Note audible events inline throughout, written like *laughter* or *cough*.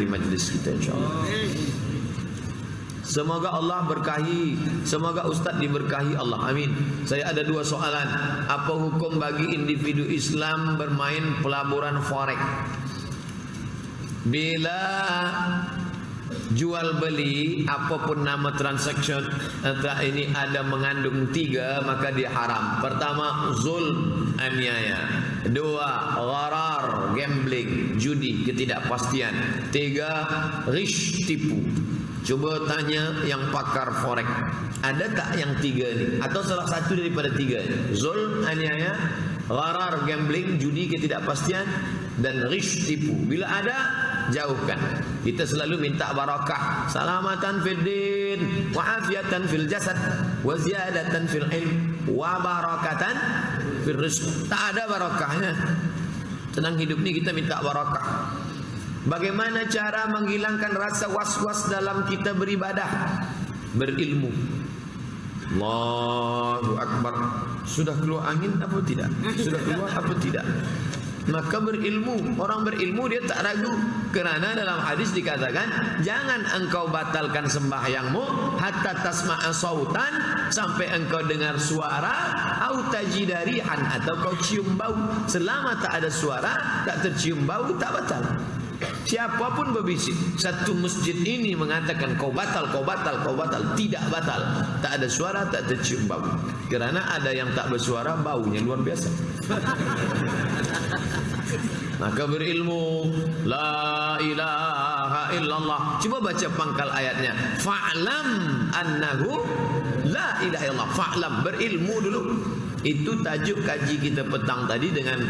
menghadiri majlis kita insyaAllah. Semoga Allah berkahi Semoga Ustaz diberkahi Allah. Amin. Saya ada dua soalan. Apa hukum bagi individu Islam bermain pelaburan forex? Bila jual beli apapun nama entah ini ada mengandung tiga maka dia haram. Pertama zul aniaya dua gharar gambling judi ketidakpastian tiga rish tipu Cuba tanya yang pakar forex. Ada tak yang tiga ni? Atau salah satu daripada tiga ni? Zul, aniaya, gharar, gambling, judi, ketidakpastian dan rish tipu. Bila ada, jauhkan. Kita selalu minta barakah. Salamatan fil din, wa afiatan fil jasad, wa ziyadatan fil ilm, wa barakatan fil rizq. Tak ada barakahnya. Senang hidup ni kita minta barakah. Bagaimana cara menghilangkan rasa was-was dalam kita beribadah? Berilmu. Allahu Akbar. Sudah keluar angin apa tidak? Sudah keluar apa tidak? Maka berilmu. Orang berilmu dia tak ragu. Kerana dalam hadis dikatakan, jangan engkau batalkan sembahyangmu hatta tasma'a sautan sampai engkau dengar suara au tajidarihan atau kau cium bau. Selama tak ada suara, tak tercium bau, tak batal. Siapapun berbisik Satu masjid ini mengatakan Kau batal, kau batal, kau batal Tidak batal Tak ada suara, tak tercium bau. Kerana ada yang tak bersuara Baunya luar biasa. *laughs* Maka berilmu La ilaha illallah. Cuba baca pangkal ayatnya. Fa'lam annahu La ilaha illallah. Fa'lam berilmu dulu. Itu tajuk kaji kita petang tadi dengan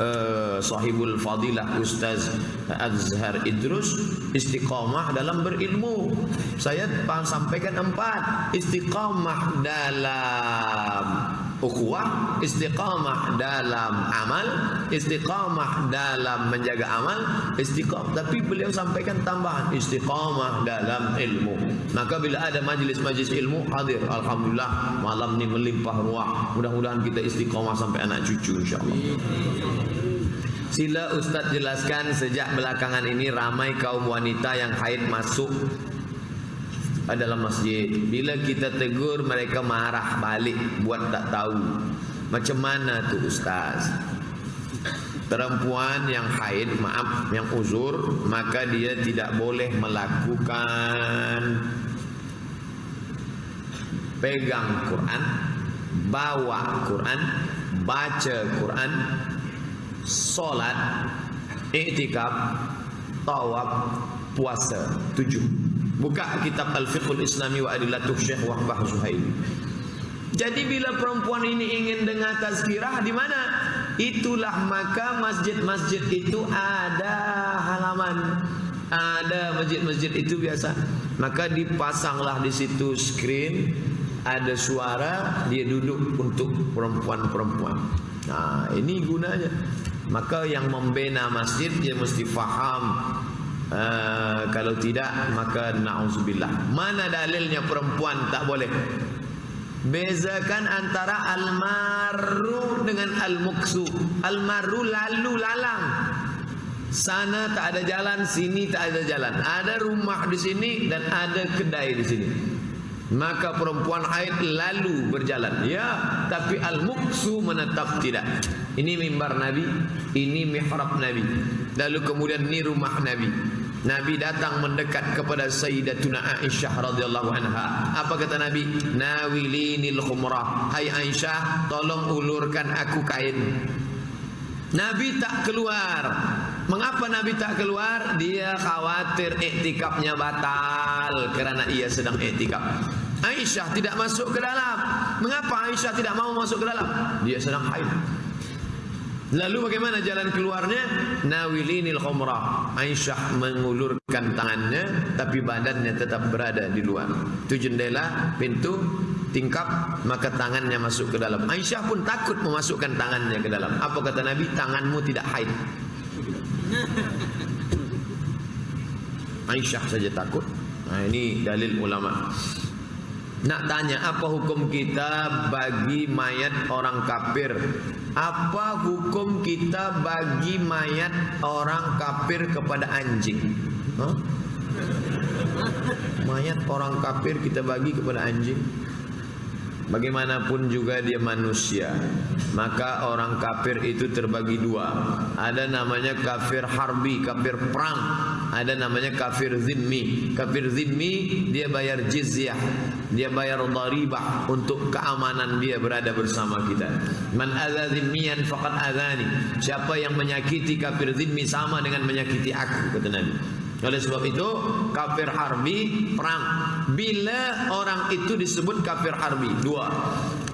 uh, Sahibul Fadilah Ustaz Azhar Idrus Istiqamah dalam berilmu. Saya sampaikan empat. Istiqamah dalam ukhuwah, istiqamah dalam amal, istiqamah dalam menjaga amal, istiqamah. Tapi beliau sampaikan tambahan istiqamah dalam ilmu. Maka bila ada majlis-majlis ilmu hadir, alhamdulillah malam ni melimpah ruah. Mudah-mudahan kita istiqamah sampai anak cucu insyaallah. Sila Ustaz jelaskan sejak belakangan ini ramai kaum wanita yang haid masuk dalam masjid. Bila kita tegur mereka marah balik buat tak tahu. Macam mana tu ustaz? Perempuan yang haid maaf yang uzur maka dia tidak boleh melakukan. Pegang Quran bawa Quran baca Quran solat iktikaf tawaf puasa. Tujuh Buka kitab Al-Fiqhul Islami wa Adillatuh Syekh Wahbah Zuhaili. Jadi bila perempuan ini ingin dengar tazkirah di mana? Itulah maka masjid-masjid itu ada halaman. Ada masjid-masjid itu biasa. Maka dipasanglah di situ screen ada suara dia duduk untuk perempuan-perempuan. Nah, ini gunanya. Maka yang membina masjid dia mesti faham Uh, kalau tidak maka na'udzubillah. Mana dalilnya perempuan tak boleh? Bezakan antara al-marru dengan al-muksu. Al-marru lalu lalang. Sana tak ada jalan sini tak ada jalan. Ada rumah di sini dan ada kedai di sini. Maka perempuan haid lalu berjalan. Ya tapi al-muksu menetap tidak. Ini mimbar nabi ini mihrab nabi. Lalu kemudian ini rumah nabi Nabi datang mendekat kepada Sayyidatuna Aisyah radhiyallahu anha. Apa kata Nabi? Nawilinil khumrah. Hai Aisyah, tolong ulurkan aku kain. Nabi tak keluar. Mengapa Nabi tak keluar? Dia khawatir iktikafnya batal kerana ia sedang iktikaf. Aisyah tidak masuk ke dalam. Mengapa Aisyah tidak mau masuk ke dalam? Dia sedang haid. Lalu bagaimana jalan keluarnya? Nawilinil khumrah. Aisyah mengulurkan tangannya tapi badannya tetap berada di luar. Itu jendela, pintu, tingkap, maka tangannya masuk ke dalam. Aisyah pun takut memasukkan tangannya ke dalam. Apa kata Nabi? Tanganmu tidak haid. Aisyah saja takut. Nah, ini dalil ulama. Nak tanya apa hukum kita bagi mayat orang kafir? Apa hukum kita bagi mayat orang kafir kepada anjing? Hah? Mayat orang kafir kita bagi kepada anjing Bagaimanapun juga dia manusia Maka orang kafir itu terbagi dua Ada namanya kafir harbi, kafir perang Ada namanya kafir zimmi Kafir zimmi dia bayar jizyah Dia bayar daribah Untuk keamanan dia berada bersama kita Man adha zimmiyan faqad adhani Siapa yang menyakiti kafir zimmi Sama dengan menyakiti aku Kata Nabi oleh sebab itu kafir harbi perang. Bila orang itu disebut kafir harbi? Dua.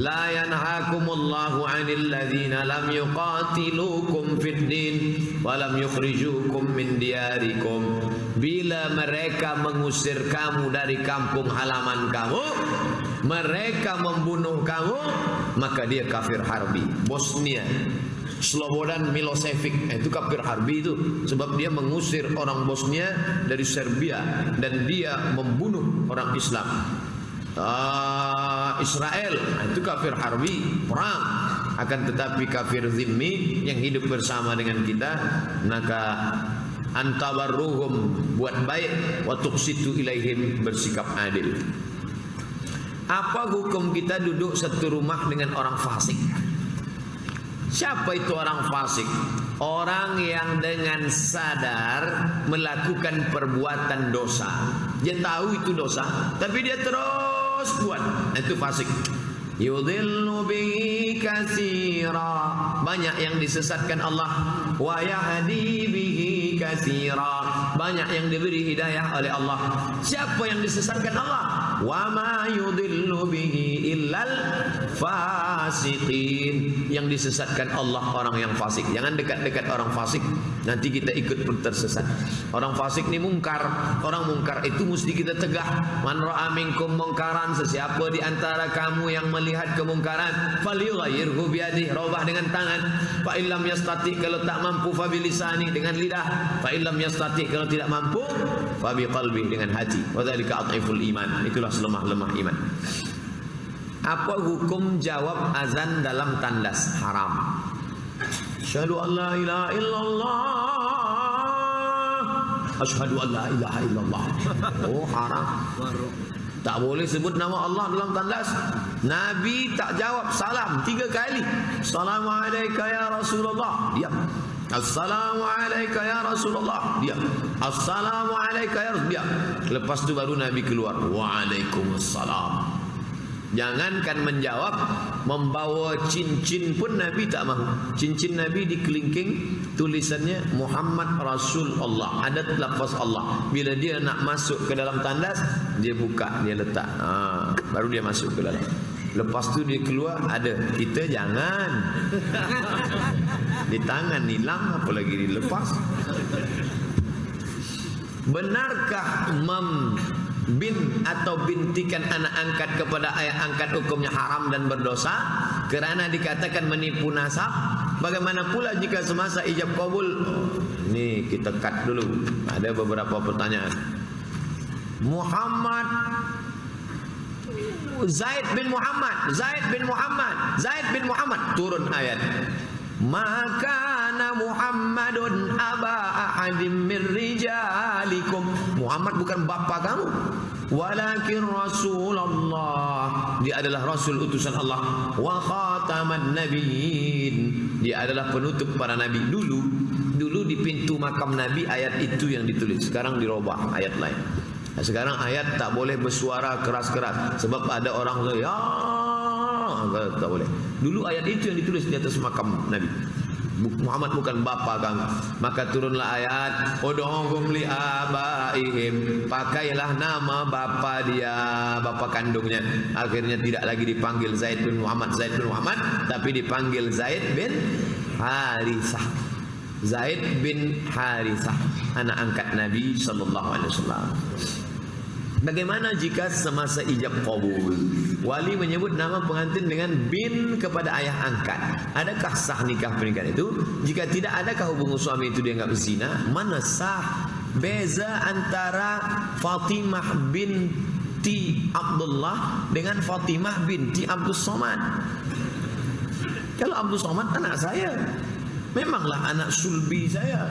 La yanhaakumullahu 'anil ladzina lam yuqatilukum fid din wa lam yukhrijukum min diyarikum. Bila mereka mengusir kamu dari kampung halaman kamu, mereka membunuh kamu, maka dia kafir harbi. Bosnia Slobodan Milosevic. Eh, itu kafir harbi itu. Sebab dia mengusir orang Bosnia dari Serbia dan dia membunuh orang Islam uh, Israel. Nah, itu kafir harbi. Perang. Akan tetapi kafir zimmi yang hidup bersama dengan kita maka antabarruhum buat baik wa tuqsitu ilaihim bersikap adil. Apa hukum kita duduk satu rumah dengan orang fasik? Siapa itu orang fasik? Orang yang dengan sadar melakukan perbuatan dosa. Dia tahu itu dosa, tapi dia terus buat. Itu fasik. Yudhillu bihi katsira. Banyak yang disesatkan Allah. Wa yahdi bihi katsira. Banyak yang diberi hidayah oleh Allah. Siapa yang disesatkan Allah? Wa ma yudhillu bihi illal fasiqin yang disesatkan Allah orang yang fasik jangan dekat-dekat orang fasik nanti kita ikut pun tersesat. Orang fasik ni mungkar. Orang mungkar itu mesti kita tegah. Man ra'a minkum mungkaran sesiapa di antara kamu yang melihat kemungkaran falyughayyirhu biadihi robah dengan tangan. Fa illam yastati kalau tak mampu fa bilisani dengan lidah. Fa illam yastati kalau tidak mampu fa biqalbi dengan hati. Wa dzalika at'iful iman. Itulah selemah-lemah iman. Apa hukum jawab azan dalam tandas? Haram? Asyhadu an la ilaha illallah. Asyhadu an la ilaha illallah. *laughs* Oh haram. Tak boleh sebut nama Allah dalam tandas. Nabi tak jawab salam tiga kali. Assalamualaikum ya Rasulullah. Diam. Assalamualaikum ya Rasulullah. Diam. Assalamualaikum ya Rasulullah. Lepas tu baru Nabi keluar. Waalaikumsalam. Jangankan menjawab Membawa cincin pun Nabi tak mahu. Cincin Nabi di kelingking Tulisannya Muhammad Rasul Allah Ada lafaz Allah. Bila dia nak masuk ke dalam tandas Dia buka, dia letak. Ha, Baru dia masuk ke dalam. Lepas tu dia keluar Ada, kita jangan. *laughs* Di tangan hilang Apalagi dilepas? Benarkah mem bin atau bintikan anak angkat kepada ayah angkat hukumnya haram dan berdosa? Kerana dikatakan menipu nasab bagaimana pula jika semasa ijab kabul? Ini kita cut dulu. Ada beberapa pertanyaan. Muhammad Zaid bin Muhammad Zaid bin Muhammad Zaid bin Muhammad. Turun ayat. Maka Muhammadun aba ahadim min rijalikum. Muhammad bukan bapa kamu walakin rasulullah. Dia adalah rasul utusan Allah. Wa khataman nabiyyin. Dia adalah penutup para nabi. Dulu dulu di pintu makam nabi ayat itu yang ditulis. Sekarang dirubah ayat lain. Sekarang ayat tak boleh bersuara keras-keras. Sebab ada orang ya! Tak boleh. Dulu ayat itu yang ditulis di atas makam nabi Muhammad bukan bapa kamu maka turunlah ayat udhum li abaihim. Pakailah nama bapa dia bapa kandungnya. Akhirnya tidak lagi dipanggil Zaid bin Muhammad Zaid bin Muhammad tapi dipanggil Zaid bin Harithah Zaid bin Harithah anak angkat Nabi sallallahu alaihi wasallam. Bagaimana jika semasa ijab kabul Wali menyebut nama pengantin dengan bin kepada ayah angkat Adakah sah nikah pernikahan itu? Jika tidak adakah hubungan suami itu dia enggak berzina? Mana sah beza antara Fatimah binti Abdullah dengan Fatimah binti Abdul Somad Kalau Abdul Somad anak saya Memanglah anak sulbi saya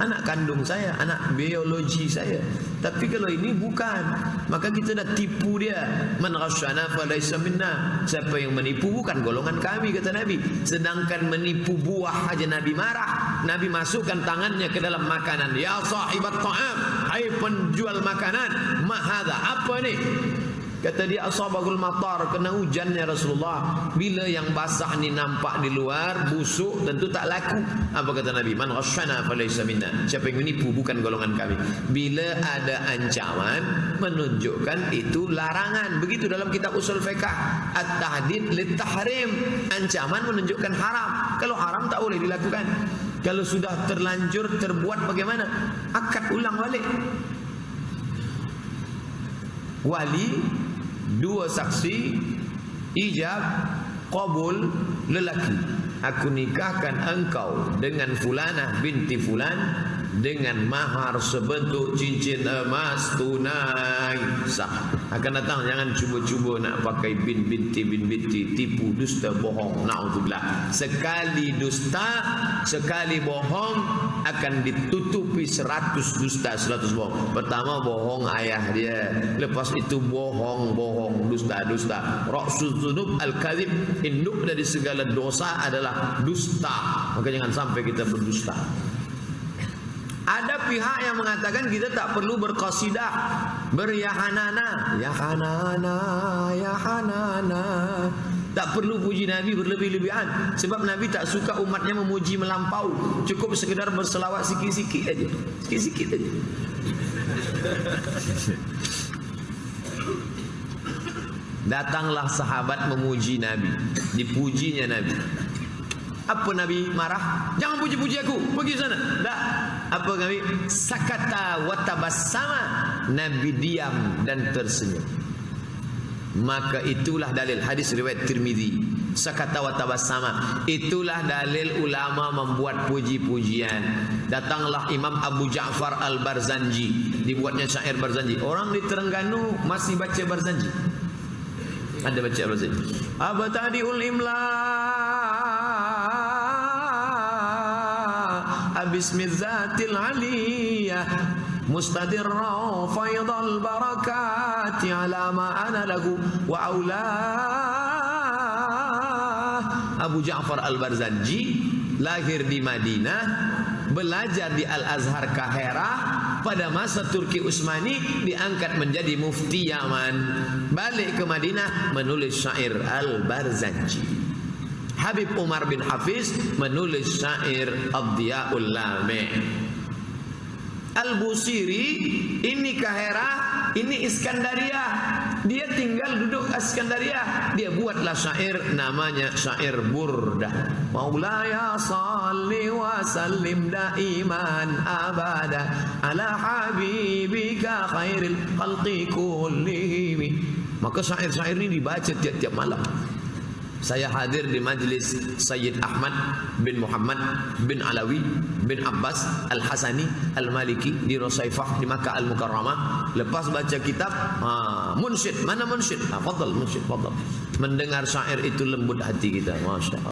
anak kandung saya, anak biologi saya. Tapi kalau ini bukan, maka kita dah tipu dia. Man ghasyana falaysa minna. Siapa yang menipu bukan golongan kami kata Nabi. Sedangkan menipu buah aja Nabi marah. Nabi masukkan tangannya ke dalam makanan. Ya sahibat ta'am, hai penjual makanan, ma Apa ni? Kata dia asabagul matar kena hujannya Rasulullah. Bila yang basah ni nampak di luar busuk tentu tak laku. Apa kata Nabi? Man ghasyana falaysa minna. Siapa yang menipu bukan golongan kami. Bila ada ancaman menunjukkan itu larangan. Begitu dalam kitab usul fiqh at-tahdid lit tahrim. Ancaman menunjukkan haram. Kalau haram tak boleh dilakukan. Kalau sudah terlanjur terbuat bagaimana? Akad ulang balik. Wali dua saksi ijab qabul lelaki. Aku nikahkan engkau dengan fulanah binti fulan dengan mahar sebentuk cincin emas tunai. Sah. Akan datang jangan cuba-cuba nak pakai bin binti bin binti tipu dusta bohong. Naudzubillah. Sekali dusta sekali bohong akan ditutupi seratus dusta seratus bohong. Pertama bohong ayah dia. Lepas itu bohong bohong dusta dusta. Rasul dzunub al kadzib induk dari segala dosa adalah dusta. Maka jangan sampai kita berdusta pihak yang mengatakan kita tak perlu berqasidah, beryahanana, yahanana, yahanana. Tak perlu puji Nabi berlebih-lebihan sebab Nabi tak suka umatnya memuji melampau. Cukup sekedar berselawat sikit-sikit aja. Sikit-sikit aja. Datanglah sahabat memuji Nabi, dipujinya Nabi. Apa Nabi marah? Jangan puji-puji aku. Pergi sana. Dah. Apa Nabi? Sakata wa tabassama. Nabi diam dan tersenyum. Maka itulah dalil hadis riwayat Tirmizi. Sakata wa tabassama. Itulah dalil ulama membuat puji-pujian. Datanglah Imam Abu Ja'far Al-Barzanji. Dibuatnya syair Barzanji. Orang di Terengganu masih baca Barzanji. Anda baca apa sih? Apa tadi ulimla? Bismillahil Aliyah Mustadirra Faidal Barakati Ala ma'ana lagu Wa awla Abu Ja'far Al-Barzanji Lahir di Madinah Belajar di Al-Azhar Kahera pada masa Turki Utsmani diangkat menjadi mufti Yaman balik ke Madinah menulis syair Al-Barzanji Habib Umar bin Hafiz menulis syair Abdiyaul Lame. Al-Busiri ini Kahera, ini Iskandaria. Dia tinggal duduk Iskandaria. Dia buatlah syair namanya syair Burda. Maulaya salli wa sallim daiman abada ala habibika khairil khalqi kullihim. Maka syair-syair ini dibaca tiap-tiap malam. Saya hadir di majlis Sayyid Ahmad bin Muhammad bin Alawi bin Abbas Al-Hasani Al-Maliki di Rosaifah di Makkah Al-Mukarramah. Lepas baca kitab, ha, munsyid. Mana munsyid? Ha, fadal munsyid, fadal. Mendengar syair itu lembut hati kita. Masya Allah.